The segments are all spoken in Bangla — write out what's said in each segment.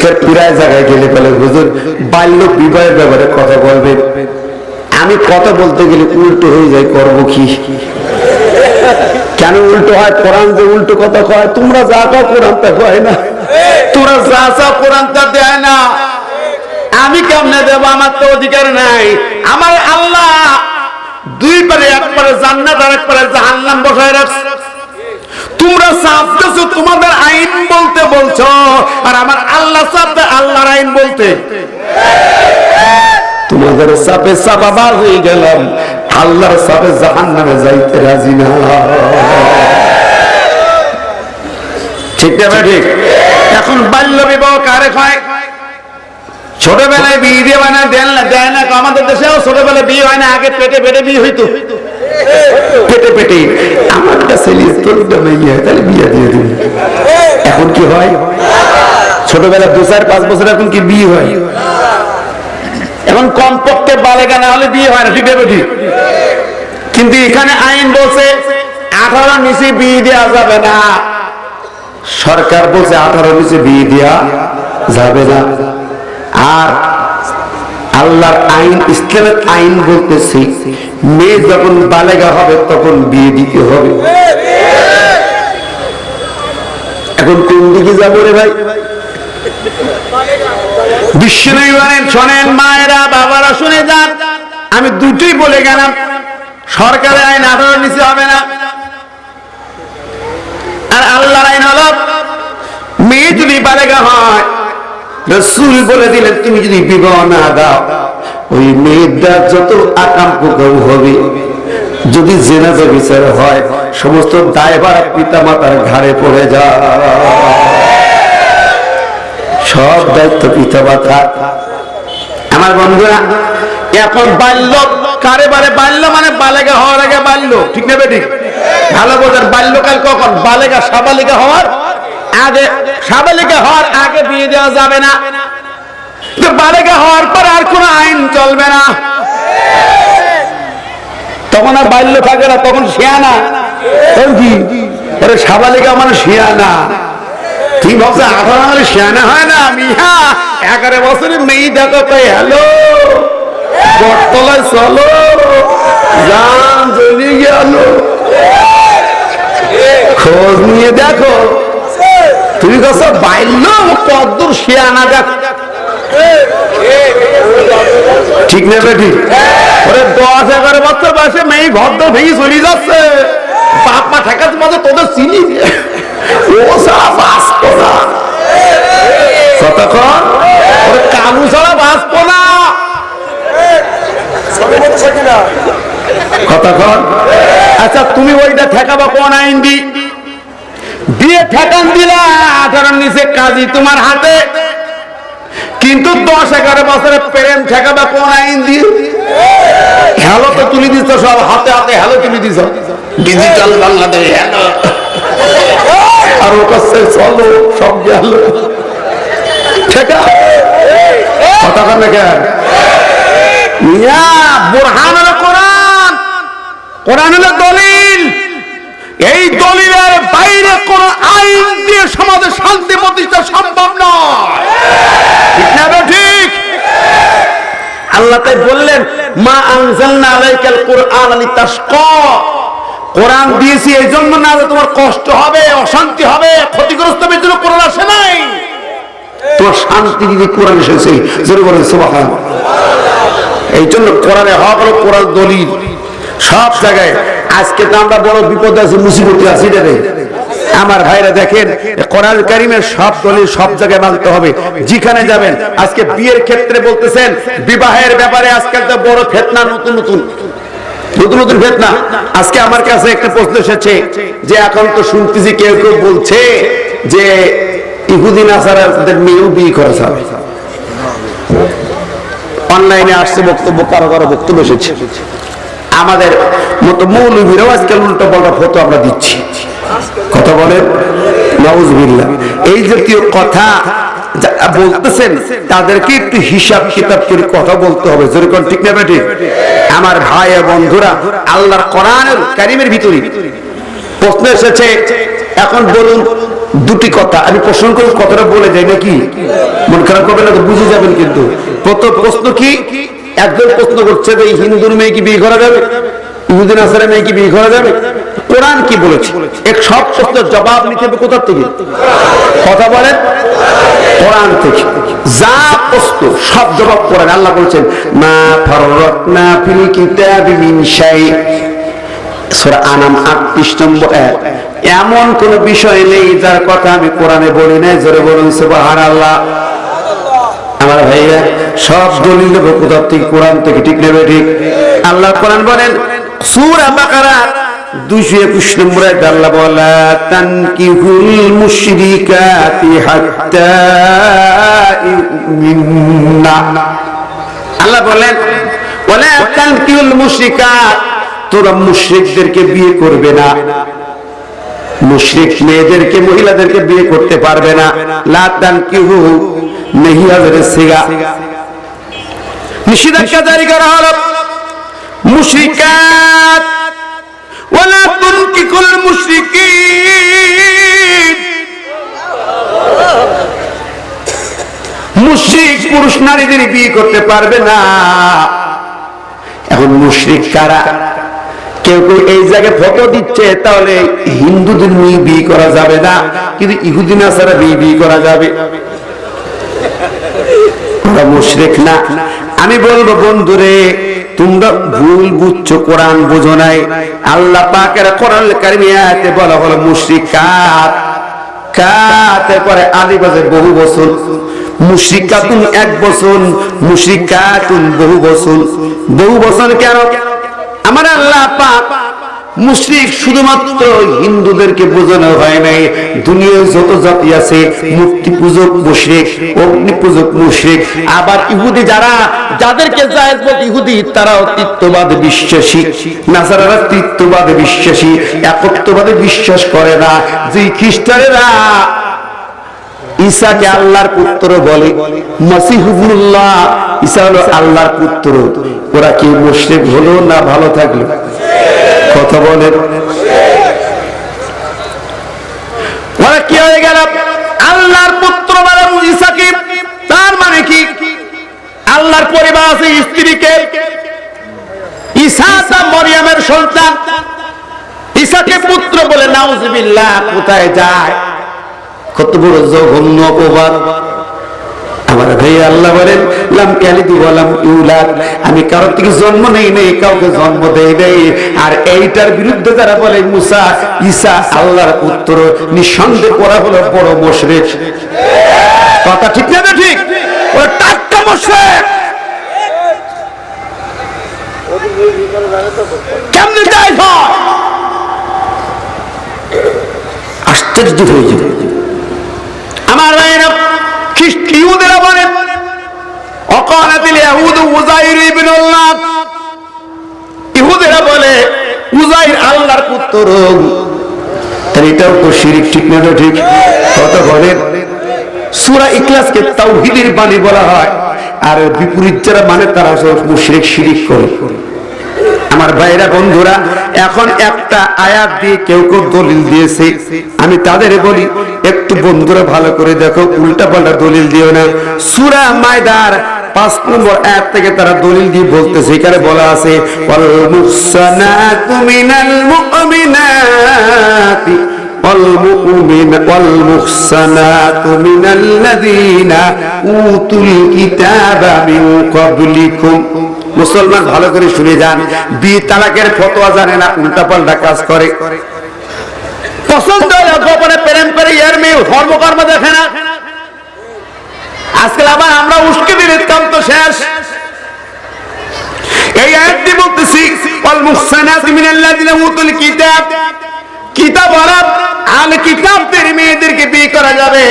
এখানে প্রায় জায়গায় গেলে বলে, হুজুর, বাল্য বিবাহের ব্যাপারে কথা বলবেন। আমি কথা বলতে গেলে উল্টো হয়ে যায়, করব কি? কেন উল্টো হয়? কোরআন যে উল্টো কথা কয়, তোমরা যা কও কোরআন তা কয় না। তোমরা যা যা কোরআন তা দেয় না। আমি কেমনে দেব? আমার তো অধিকার নাই। আমার আল্লাহ দুই পারে এক পারে জান্নাত আর এক পারে জাহান্নাম বসায় রাখছে। তোমরা চাপতেছো তোমাদের আইন বলতে বলছো। আর আমার আল্লাহ চাপতে আল্লাহর আইন বলতে। তোমাদের চাপে চাপাবার হয়ে গেলাম। আল্লাহর চাপে জাহান নামে যাইতে রাজি না। ঠিক না ঠিক এখন বাল্য বিবাহ কারে হয়? ছোটবেলায় বিয়ে দিয়ে মানে দেন না, দেয় না আমাদের দেশেও ছোটবেলায় বিয়ে হয় না, আগে পেটে পেটে বিয়ে হইতো। পেটে পেটে। আমার ছেলে তোরটা মেয়ে তাহলে বিয়ে দিয়ে দিবি এখন কি হয়? ছোটবেলা দু চার পাঁচ বছর এখন কি বিয়ে হয়? এখন কমপক্ষে বালেগা না হলে বিয়ে হয় না ঠিক ঠিক কিন্তু এখানে আইন বলছে, আঠারো নিচে বিয়ে দেওয়া যাবে না। সরকার বলছে আঠারো নিচে বিয়ে দেওয়া যাবে না। আর আল্লাহর আইন, ইসলামের আইন বলতেছি, মেয়ে যখন বালেগা হবে তখন বিয়ে দিতে হবে। এখন কোন দিকে যাব রে ভাই? বিশ্বনবী বলেন, শোনেন মায়েরা, বাবারা, শুনে যান। আমি দুটোই বলে গেলাম, সরকারের আইন আঠারো নিচে হবে না। আর আল্লাহর আইন হলো, মেয়ে যদি বালেগা হয়, রসুল বলে দিলেন, তুমি যদি বিবাহ না দাও, ওই যত হবে, যদি জেনাজা বিচার হয়, সমস্ত দায়ভার পিতা মাতার ঘাড়ে পড়ে যায়। সব দায়িত্ব পিতা মাতা আমার বন্ধুরা এখন বাল্য, কারে বারে বাল্য মানে বালেগা হওয়ার আগে বাল্য, ঠিক না বেটি? ভালো বোঝার বাল্যকাল কখন? বালেগা সাবালিকা হওয়ার আগে, সাবালিকা হওয়ার আগে বিয়ে দেওয়া যাবে না। বালেগা হওয়ার পর আর কোনো আইন চলবে না। তখন আর বাল্য থাকে না, তখন শিয়ানা। সাবালিকা মানে শিয়ানা। ভাবছ আঠারো মানে শিয়ানা হয় না মিহা এগারো বছরে মেয়ে দেখো তাই হ্যালো? বটতলায় চলো। যান, চলে গেল। খোঁজ নিয়ে দেখো। তুমি কাছে বাইল কদ্দূর শিয়ানা দেখ। ঠিক না বেটি? ওরে দশ, এগারো বছর বয়সে মেয়ে ঘর ভেঙে চলে যাচ্ছে। বাপ মা ঠেকাতে মাঝে তোদের চিনি। ও সারা বাঁচতো না কতক্ষণ কালু ছাড়া বাঁচতো না কতক্ষণ আচ্ছা তুমি ওইটা ঠেকাবা কোন আইন দি দিয়ে ঠেকান দিলা আঠারোর নিচে কাজী তোমার হাতে। কিন্তু দশ এগারো বছরে প্রেম ঠেকাবা কোন আইন দিয়ে হ্যালো তো তুলে দিচ্ছ সব হাতে হাতে হ্যালো তুলে দিছ। Digital Bangladesh hello. কাছে চলো, সব গেল। দলিল। এই দলিলের বাইরে কোন আইন দিয়ে সমাজে শান্তি প্রতিষ্ঠা সম্ভব নয়। ঠিক আল্লাহ তাই বললেন, মা আনজালনা আলাইকাল কুরআন লিতাশকা কোরআন দিয়েছি এই জন্য না যে তোমার কষ্ট হবে, অশান্তি হবে, ক্ষতিগ্রস্ত হবে কোরআন আসে নাই। তোমার শান্তি দিদি কোরআন এসেছে, জোরে বলেন সুবহান এই জন্য কোরআনে হক হলো কোরআন দলিল। সব জায়গায়, আজকে তো আমরা বড় বিপদ আছে, মুসিবতে আছি রে। আমার ভাইরা দেখেন কোরআন কারিমের সব দলিল সব জায়গায় মানতে হবে। যেখানে যাবেন, আজকে বিয়ের ক্ষেত্রে বলতেছেন, বিবাহের ব্যাপারে আজকাল তো বড় ফেতনা, নতুন নতুন। নতুন নতুন ফেতনা আজকে আমার কাছে একটা প্রশ্ন এসেছে যে এখন তো শুনতেছি কেউ কেউ বলছে যে ইহুদিন মেয়েও বিয়ে করা যাবে অনলাইনে আসছে বক্তব্য, কারও কারও বক্তব্য এসেছে। আমাদের মতো মৌলবীরাও আজকাল উল্টো পাল্টা ফটো আমরা দিচ্ছি। কথা বলেন? নওয়াজবিল্লাহ এই জাতীয় কথা যারা বলতেছেন তাদেরকে একটু হিসাব কিতাব করে কথা বলতে হবে। যেরকম ঠিক না বেটি আমার ভাই বন্ধুরা আল্লাহর কোরআনের কারিমের ভিতরে প্রশ্ন এসেছে। এখন বলুন দুটি কথা। আমি প্রশ্ন করে কথাটা বলে যাই নাকি? মন খারাপ করবেন না তো বুঝে যাবেন কিন্তু। প্রথম প্রশ্ন কি? একজন প্রশ্ন করছে যে হিন্দুর মেয়ে কি বিয়ে করা যাবে? ইহুদিন আসারের মেয়ে কি বিয়ে করা যাবে? কোরআন কি বলেছে? এক সব প্রশ্নের জবাব নিতে হবে কোথা থেকে? কথা বলেন। কোরআন থেকে। যা প্রশ্ন, সব জবাব করেন আল্লাহ বলছেন, মা ফাররাতনা ফিল কিতাবি মিন শাই। সূরা আনাম 38 নম্বর আয়াত এমন কোন বিষয় নেই যার কথা আমি কোরআনে বলি নাই। জোরে বলুন, সুবহানাল্লাহ। আমার ভাইয়া, সব দলিল দেবো কোথা থেকে? কোরআন থেকে, ঠিক নেবে ঠিক। আল্লাহ কোরআন বলেন, সূরা বাকারা দুশো একুশ নম্বর আল্লাহ বলা, তানকিহুল মুশরিকাতি হাত্তা ইউমিন্না। আল্লাহ বলেন, ওয়ালা তানকিহুল মুশরিকাত তোরা মুশরিকদেরকে বিয়ে করবে না। মুশরিক মেয়েদেরকে, মহিলাদেরকে বিয়ে করতে পারবে না। লা তানকিহু নেহিয়াদের সিগা। নিষেধাজ্ঞা জারি করা হলো। মুশরিকাত পুরুষ নারীদের বিয়ে করতে পারবে না। এখন কারা? কেউ কেউ এই জায়গায় ফটো দিচ্ছে, তাহলে হিন্দুদের মেয়ে বিয়ে করা যাবে না, কিন্তু ইহুদিন আসারা বিয়ে বিয়ে করা যাবে। ওরা মুশরিক না। আমি বলব, বন্ধুরে তোমরা ভুল বুঝছ, কোরআন বুঝো নাই। আল্লাহ পাকের কোরআন কারিমিয়াতে বলা হলো, মুশরিকাত, কাতে পরে পরে আদিবাসে বহু বছর। মুশরিকাতুন এক বছর, মুশরিকাতুন বহু বছর। বহু বছর কেন? আমার আল্লাহ পাক মুশরিক শুধুমাত্র হিন্দুদেরকে বোঝানো হয় নাই। দুনিয়ায় যত জাতি আছে মূর্তি পূজক মুশরিক অগ্নি পূজক মুশরিক, আবার ইহুদি যারা, যাদেরকে জায়েজ বলতে ইহুদি, তারাও তৃত্ববাদে বিশ্বাসী। নাসারারা তৃত্ববাদে বিশ্বাসী, একত্ববাদে বিশ্বাস করে না। যে খ্রিস্টানেরা ঈসাকে আল্লাহর পুত্র বলে মাসিহুল্লাহ ঈসা হলো আল্লাহর পুত্র। ওরা কি মুশরিক হলো না ভালো থাকল? কথা বলে। কি হয়ে গেল? আল্লাহর পুত্র তার মানে কি? আল্লাহর পরিবার আছে স্ত্রীকে। ঈসা পুত্র বলে, নাউজুবিল্লাহ, কোথায় যায়? কত বড় জঘন্য অপবাদ। আল্লাহ বলেন আমি কারও থেকে জন্ম নেই নেই, কাউকে জন্ম দেই নেই। আর এইটার বিরুদ্ধে যারা বলে, মুসা, ঈসা, আল্লাহর পুত্র, নিঃসন্দেহ করা হলো বড় মুশরিক। কথা ঠিক না ঠিক? আশ্চর্য হয়ে যাবে আমার ভাইরা খ্রিস্ট ইহুদেরা বলে অকালাতিল ইহুদ মানে আমার ভাইরা, বন্ধুরা, এখন একটা আয়াত দিয়ে কেউ কেউ দলিল দিয়েছে। আমি তাদের বলি, একটু বন্ধুরা ভালো করে দেখো, উল্টা পাল্টা দলিল দিও না। সুরা মায়দার পাঁচ নম্বর আয়াত থেকে তারা দলিল দিয়ে বলতেছে এখানে বলা আছে ওয়াল মুহসানাতু মিনাল মুমিনাতি والمؤمن والمحسنات من الذين أوتوا الكتاب من قبلكم মুসলমান ভালো করে শুনে যান বিয়ে তালাকের ফতোয়া জানে না উল্টা পাল্টা কাজ করে পছন্দ হলে গোপনে প্রেম করে ইয়ার মেয়ে ধর্মকর্ম দেখে না আজকাল আবার আমরা উস্কে দিলে কাম তো শেষ। এই আয়াতটি বলতেছি অল মুহসানাত মিনাল্লাযিনা উতুল কিতাব। কিতাব আরব আল কিতাবদের মেয়েদেরকে বিয়ে করা যাবে।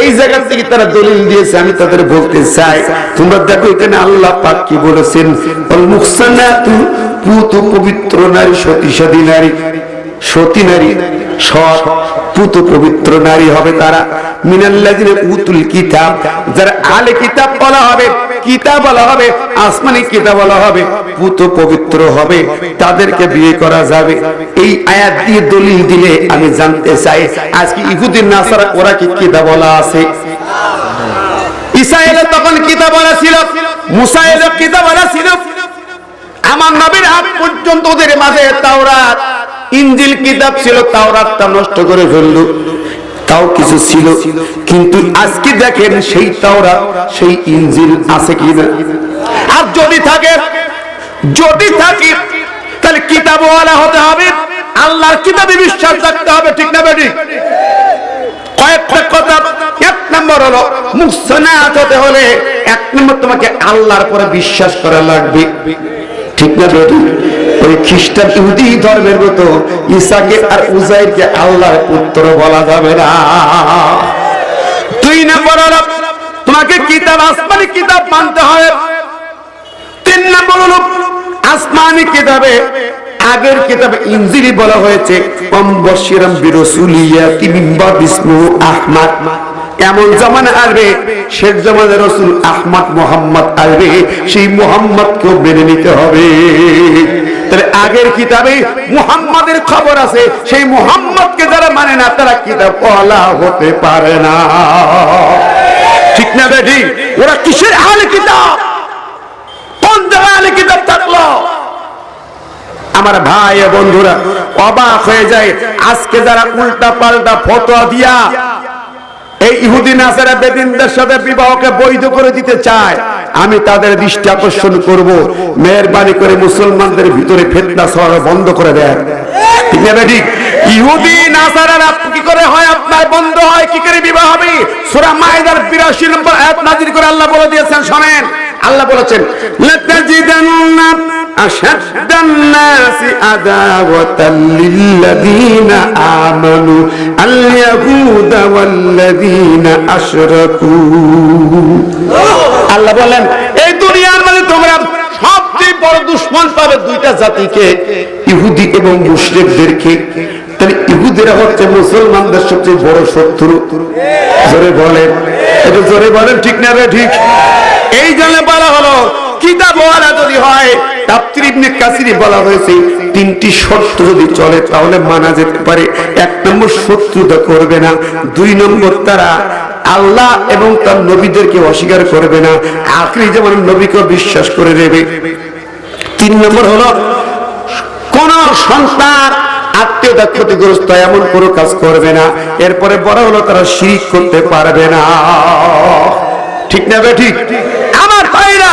এই জায়গা থেকে তারা দলিল দিয়েছে, আমি তাদের বলতে চাই, তোমরা দেখো এখানে আল্লাহ পাক কি বলেছেন? অল মুহসানাতু, পুত পবিত্র নারী, সতী নারী। সতী নারী। সৎ, পুত পবিত্র নারী হবে তারা। মিনাল্লাযিনা উতুল কিতাব, যারা আলে কিতাব বলা হবে, কিতাব বলা হবে, আসমানি কিতাব বলা হবে, পুত পবিত্র হবে, তাদেরকে বিয়ে করা যাবে। এই আয়াত দিয়ে দলিল দিলে আমি জানতে চাই, আজকে ইহুদিন নাসারা ওরা কি কিতাব বলা আছে? ঈসা এলে তখন কিতাবলা ছিল মুসা এলে কিতাবলা ছিল। আমার নবীর হাত পর্যন্ত ওদের মাঝে তাওরাত। ইঞ্জিল কিতাব ছিল, তাওরাতটা নষ্ট করে ফেলল। তাও কিছু ছিল, কিন্তু আজকে দেখেন সেই তাওরাত সেই ইঞ্জিল আছে কিনা আর যদি থাকে যদি থাকে, তাহলে কিতাবওয়ালা হতে হবে, আল্লাহর কিতাবে বিশ্বাস রাখতে হবে, ঠিক না বেটি কয়েকটা কথা, এক নম্বর হলো মুসনাত হতে হলে এক নম্বর তোমাকে আল্লাহর পরে বিশ্বাস করা লাগবে, ঠিক না বেটি ওই খ্রিস্টান ইহুদি ধর্মের মতো ঈসাকে আর উজাইরকে আল্লাহর পুত্র বলা যাবে না। দুই নম্বর তোমাকে কিতাব আসমানি কিতাব মানতে হবে তিন নম্বর আসমানি কিতাবে, আগের কিতাবে ইনজিলি বলা হয়েছে কম বশিরাম বিরসুলিয়া বিষ্ণু আহমদ। এমন জামানা আসবে? শেখ জামানের রসুল আহমদ মোহাম্মদ আসবে। সেই মোহাম্মদকেও মেনে নিতে হবে। তাহলে আগের কিতাবে মুহাম্মাদের খবর আছে। সেই মুহাম্মদকে যারা মানে না, তারা কিতাব পলা হতে পারে না। ঠিক না বেটি? ওরা কিসের আলে কিতাব? কোন জায়গায় আলে কিতাব থাকল? আমার ভাই বন্ধুরা, অবাক হয়ে যায়। আজকে যারা উল্টা পাল্টা ফতোয়া দিয়া এই ইহুদি নাসারা বেদিনদের সাথে বিবাহকে বৈধ করে দিতে চায়। আমি তাদের দৃষ্টি আকর্ষণ করব। মেহরবানি করে মুসলমানদের ভিতরে ফেতনা ছড়ানো বন্ধ করে দেন ইহুদি কি করে হয়? আপনার বন্ধ হয়, কি করে বিবাহ হবে? সূরা মাইদার 82 নম্বর আয়াত নাযিল করে আল্লাহ বলে দিয়েছেন, শুনেন। আল্লাহ বলেছেন নাসি আদাওয়াতাল লিল্লাযীনা আমানু আল ইয়াহুদা ওয়াল্লাযীনা আশরাকু। আল্লাহ বলেন, এই দুনিয়ার মধ্যে তোমরা সবচেয়ে বড় দুশ্মন পাবে দুইটা জাতিকে, ইহুদি এবং মুশরিকদেরকে। তাহলে ইহুদিরা হচ্ছে মুসলমানদের সবচেয়ে বড় শত্রু। জোরে বলেন। এটা জোরে বলেন, ঠিক না রে, ঠিক? এই জন্য বলা হলো কিতাব ওয়ালা যদি হয় বলা হয়েছে, তিনটি শর্ত যদি চলে, তাহলে মানা যেতে পারে। এক নম্বর, শত্রুতা করবে না। দুই নম্বর, তারা আল্লাহ এবং তার নবীদেরকে অস্বীকার করবে না। আখরি যেমন নবীকে বিশ্বাস করে নেবে। তিন নম্বর হলো, কোন সন্তান আত্মীয়তা ক্ষতিগ্রস্ত এমন কোনো কাজ করবে না। এরপরে বড় হলো, তারা শিরিক করতে পারবে না। ঠিক না বে ঠিক? আমার ভাইরা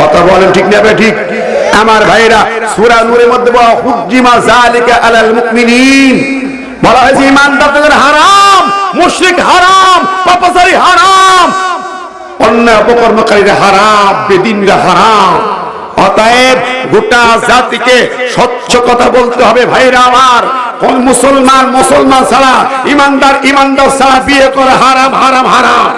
কথা বলেন ঠিক না ঠিক। আমার ভাইরা, সূরা নূরের মধ্যে বলা, হুজ্জিমা যালিকা আলাল মুমিনিন। বলা হয়েছে ইমানদারদের হারাম, মুশরিক হারাম, পাপাচারী হারাম অন্যায় অপকর্মকারীরা হারাম, বেদিনরা হারাম। অতএব গোটা জাতিকে স্বচ্ছ কথা বলতে হবে, ভাইরা আমার। কোন মুসলমান মুসলমান ছাড়া ইমানদার ইমানদার ছাড়া বিয়ে করে হারাম হারাম হারাম।